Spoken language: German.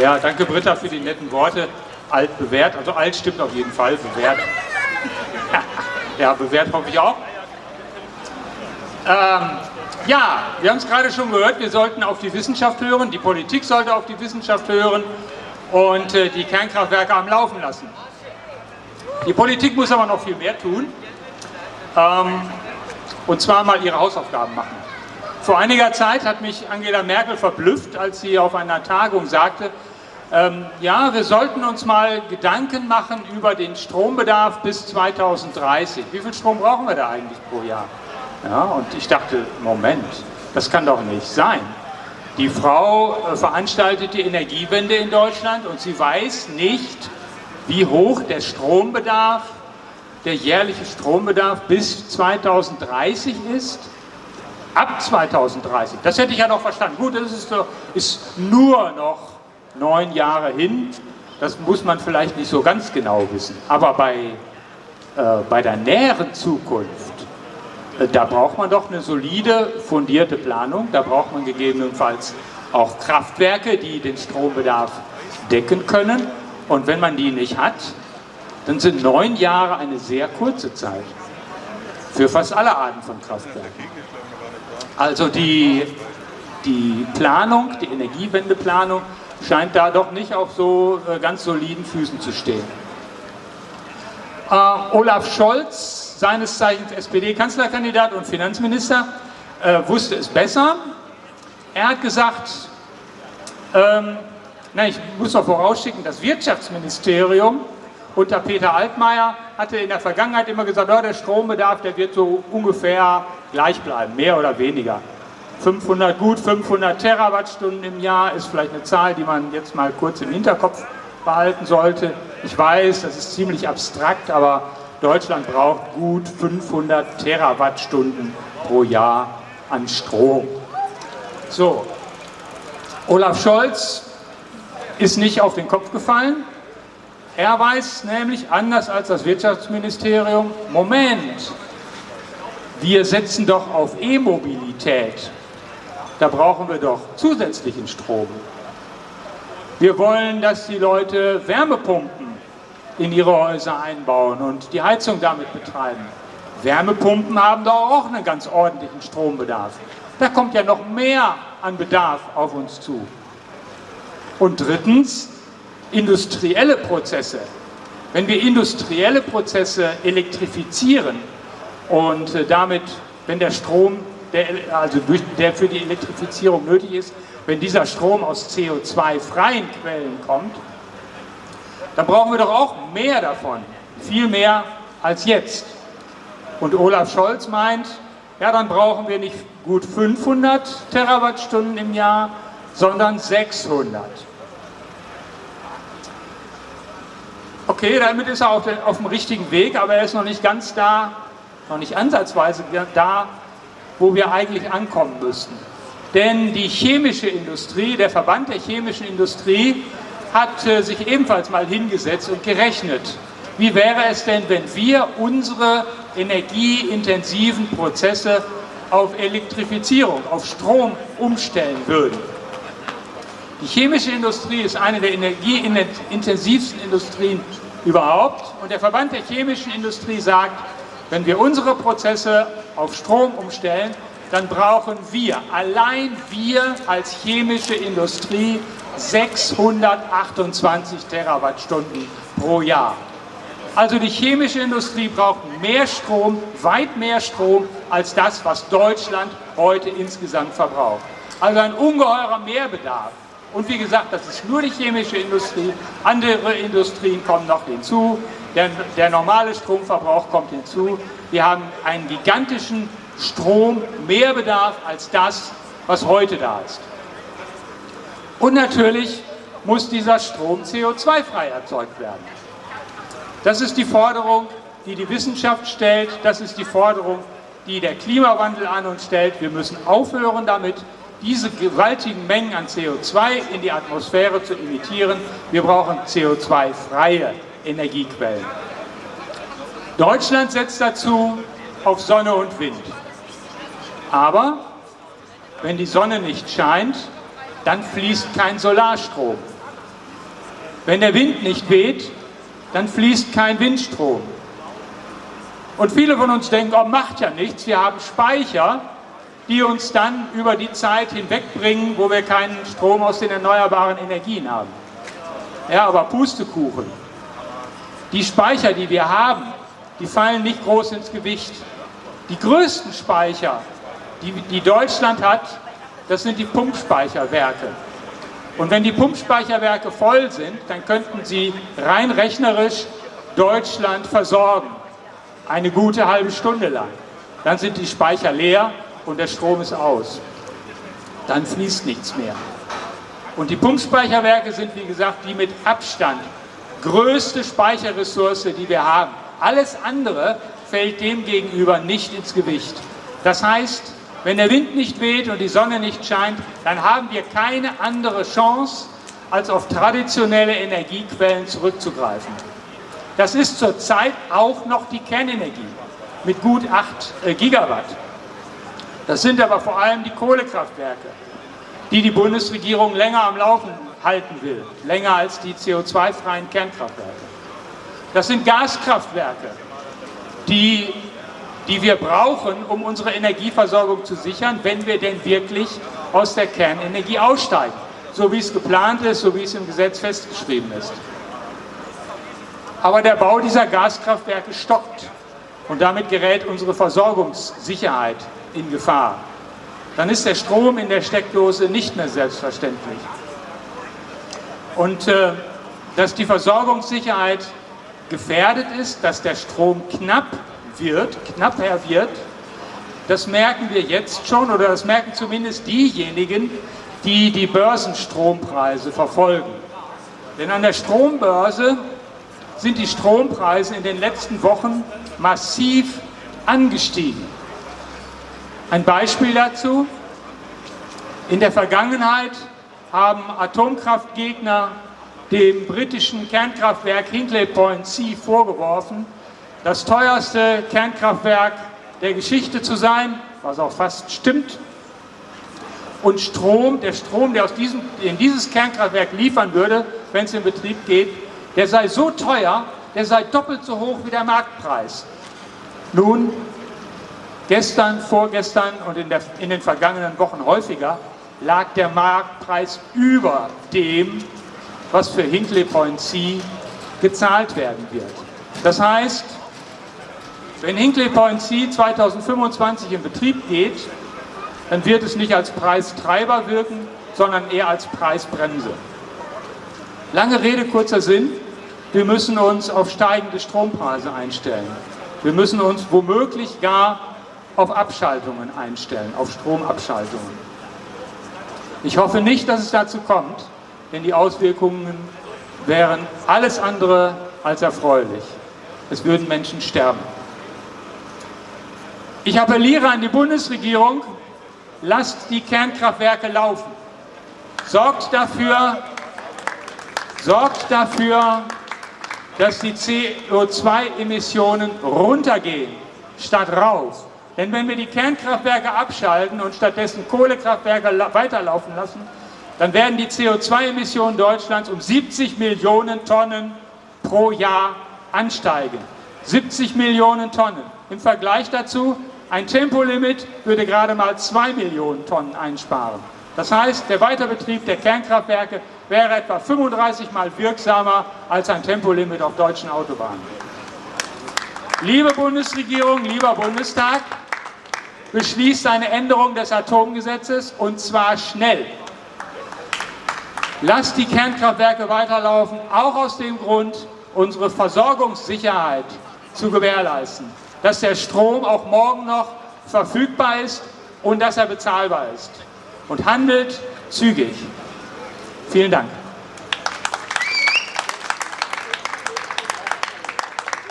Ja, danke Britta für die netten Worte. Alt bewährt, also alt stimmt auf jeden Fall, bewährt. ja, bewährt hoffe ich auch. Ähm, ja, wir haben es gerade schon gehört, wir sollten auf die Wissenschaft hören, die Politik sollte auf die Wissenschaft hören und äh, die Kernkraftwerke am Laufen lassen. Die Politik muss aber noch viel mehr tun ähm, und zwar mal ihre Hausaufgaben machen. Vor einiger Zeit hat mich Angela Merkel verblüfft, als sie auf einer Tagung sagte, ähm, ja, wir sollten uns mal Gedanken machen über den Strombedarf bis 2030. Wie viel Strom brauchen wir da eigentlich pro Jahr? Ja, und ich dachte, Moment, das kann doch nicht sein. Die Frau äh, veranstaltet die Energiewende in Deutschland und sie weiß nicht, wie hoch der Strombedarf, der jährliche Strombedarf bis 2030 ist. Ab 2030, das hätte ich ja noch verstanden. Gut, das ist, ist nur noch neun Jahre hin. Das muss man vielleicht nicht so ganz genau wissen. Aber bei, äh, bei der näheren Zukunft, äh, da braucht man doch eine solide, fundierte Planung. Da braucht man gegebenenfalls auch Kraftwerke, die den Strombedarf decken können. Und wenn man die nicht hat, dann sind neun Jahre eine sehr kurze Zeit für fast alle Arten von Kraftwerken. Also die, die Planung, die Energiewendeplanung scheint da doch nicht auf so äh, ganz soliden Füßen zu stehen. Äh, Olaf Scholz seines Zeichens SPD-Kanzlerkandidat und Finanzminister, äh, wusste es besser. Er hat gesagt, ähm, na, ich muss noch vorausschicken, das Wirtschaftsministerium unter Peter Altmaier hatte in der Vergangenheit immer gesagt, oh, der Strombedarf, der wird so ungefähr gleich bleiben, mehr oder weniger. 500, gut 500 Terawattstunden im Jahr ist vielleicht eine Zahl, die man jetzt mal kurz im Hinterkopf behalten sollte. Ich weiß, das ist ziemlich abstrakt, aber Deutschland braucht gut 500 Terawattstunden pro Jahr an Strom. So, Olaf Scholz ist nicht auf den Kopf gefallen. Er weiß nämlich, anders als das Wirtschaftsministerium, Moment, wir setzen doch auf E-Mobilität. Da brauchen wir doch zusätzlichen Strom. Wir wollen, dass die Leute Wärmepumpen in ihre Häuser einbauen und die Heizung damit betreiben. Wärmepumpen haben doch auch einen ganz ordentlichen Strombedarf. Da kommt ja noch mehr an Bedarf auf uns zu. Und drittens, industrielle Prozesse. Wenn wir industrielle Prozesse elektrifizieren und äh, damit, wenn der Strom, der, also der für die Elektrifizierung nötig ist, wenn dieser Strom aus CO2-freien Quellen kommt, dann brauchen wir doch auch mehr davon, viel mehr als jetzt. Und Olaf Scholz meint, ja, dann brauchen wir nicht gut 500 Terawattstunden im Jahr, sondern 600. Okay, damit ist er auf dem richtigen Weg, aber er ist noch nicht ganz da, noch nicht ansatzweise da, wo wir eigentlich ankommen müssten. Denn die chemische Industrie, der Verband der chemischen Industrie, hat äh, sich ebenfalls mal hingesetzt und gerechnet. Wie wäre es denn, wenn wir unsere energieintensiven Prozesse auf Elektrifizierung, auf Strom umstellen würden? Die chemische Industrie ist eine der energieintensivsten Industrien überhaupt und der Verband der chemischen Industrie sagt, wenn wir unsere Prozesse auf Strom umstellen, dann brauchen wir, allein wir als chemische Industrie, 628 Terawattstunden pro Jahr. Also die chemische Industrie braucht mehr Strom, weit mehr Strom, als das, was Deutschland heute insgesamt verbraucht. Also ein ungeheurer Mehrbedarf. Und wie gesagt, das ist nur die chemische Industrie. Andere Industrien kommen noch hinzu. Der, der normale Stromverbrauch kommt hinzu. Wir haben einen gigantischen Strommehrbedarf als das, was heute da ist. Und natürlich muss dieser Strom CO2-frei erzeugt werden. Das ist die Forderung, die die Wissenschaft stellt, das ist die Forderung, die der Klimawandel an uns stellt. Wir müssen aufhören damit, diese gewaltigen Mengen an CO2 in die Atmosphäre zu emittieren. Wir brauchen CO2-freie Energiequellen. Deutschland setzt dazu auf Sonne und Wind. Aber wenn die Sonne nicht scheint, dann fließt kein Solarstrom. Wenn der Wind nicht weht, dann fließt kein Windstrom. Und viele von uns denken, oh, macht ja nichts, wir haben Speicher, die uns dann über die Zeit hinwegbringen, wo wir keinen Strom aus den erneuerbaren Energien haben. Ja, aber Pustekuchen. Die Speicher, die wir haben, die fallen nicht groß ins Gewicht. Die größten Speicher, die, die Deutschland hat, das sind die Pumpspeicherwerke. Und wenn die Pumpspeicherwerke voll sind, dann könnten sie rein rechnerisch Deutschland versorgen. Eine gute halbe Stunde lang. Dann sind die Speicher leer und der Strom ist aus. Dann fließt nichts mehr. Und die Pumpspeicherwerke sind, wie gesagt, die mit Abstand größte Speicherressource, die wir haben. Alles andere fällt dem gegenüber nicht ins Gewicht. Das heißt, wenn der Wind nicht weht und die Sonne nicht scheint, dann haben wir keine andere Chance, als auf traditionelle Energiequellen zurückzugreifen. Das ist zurzeit auch noch die Kernenergie mit gut 8 äh, Gigawatt. Das sind aber vor allem die Kohlekraftwerke, die die Bundesregierung länger am Laufen halten will, länger als die CO2-freien Kernkraftwerke. Das sind Gaskraftwerke, die, die wir brauchen, um unsere Energieversorgung zu sichern, wenn wir denn wirklich aus der Kernenergie aussteigen, so wie es geplant ist, so wie es im Gesetz festgeschrieben ist. Aber der Bau dieser Gaskraftwerke stockt und damit gerät unsere Versorgungssicherheit in Gefahr. Dann ist der Strom in der Steckdose nicht mehr selbstverständlich. Und äh, dass die Versorgungssicherheit gefährdet ist, dass der Strom knapp wird, knapper wird, das merken wir jetzt schon oder das merken zumindest diejenigen, die die Börsenstrompreise verfolgen. Denn an der Strombörse sind die Strompreise in den letzten Wochen massiv angestiegen. Ein Beispiel dazu. In der Vergangenheit haben Atomkraftgegner dem britischen Kernkraftwerk Hinkley Point C vorgeworfen, das teuerste Kernkraftwerk der Geschichte zu sein, was auch fast stimmt. Und Strom, der Strom, der aus diesem, in dieses Kernkraftwerk liefern würde, wenn es in Betrieb geht, der sei so teuer, der sei doppelt so hoch wie der Marktpreis. Nun, gestern, vorgestern und in, der, in den vergangenen Wochen häufiger lag der Marktpreis über dem, was für Hinkley Point C gezahlt werden wird. Das heißt, wenn Hinkley Point C 2025 in Betrieb geht, dann wird es nicht als Preistreiber wirken, sondern eher als Preisbremse. Lange Rede, kurzer Sinn. Wir müssen uns auf steigende Strompreise einstellen. Wir müssen uns womöglich gar auf Abschaltungen einstellen, auf Stromabschaltungen. Ich hoffe nicht, dass es dazu kommt, denn die Auswirkungen wären alles andere als erfreulich. Es würden Menschen sterben. Ich appelliere an die Bundesregierung, lasst die Kernkraftwerke laufen. Sorgt dafür, sorgt dafür, dass die CO2-Emissionen runtergehen, statt rauf. Denn wenn wir die Kernkraftwerke abschalten und stattdessen Kohlekraftwerke weiterlaufen lassen, dann werden die CO2-Emissionen Deutschlands um 70 Millionen Tonnen pro Jahr ansteigen. 70 Millionen Tonnen. Im Vergleich dazu, ein Tempolimit würde gerade mal 2 Millionen Tonnen einsparen. Das heißt, der Weiterbetrieb der Kernkraftwerke wäre etwa 35 Mal wirksamer als ein Tempolimit auf deutschen Autobahnen. Liebe Bundesregierung, lieber Bundestag, beschließt eine Änderung des Atomgesetzes und zwar schnell. Lasst die Kernkraftwerke weiterlaufen, auch aus dem Grund, unsere Versorgungssicherheit zu gewährleisten. Dass der Strom auch morgen noch verfügbar ist und dass er bezahlbar ist. Und handelt zügig. Vielen Dank.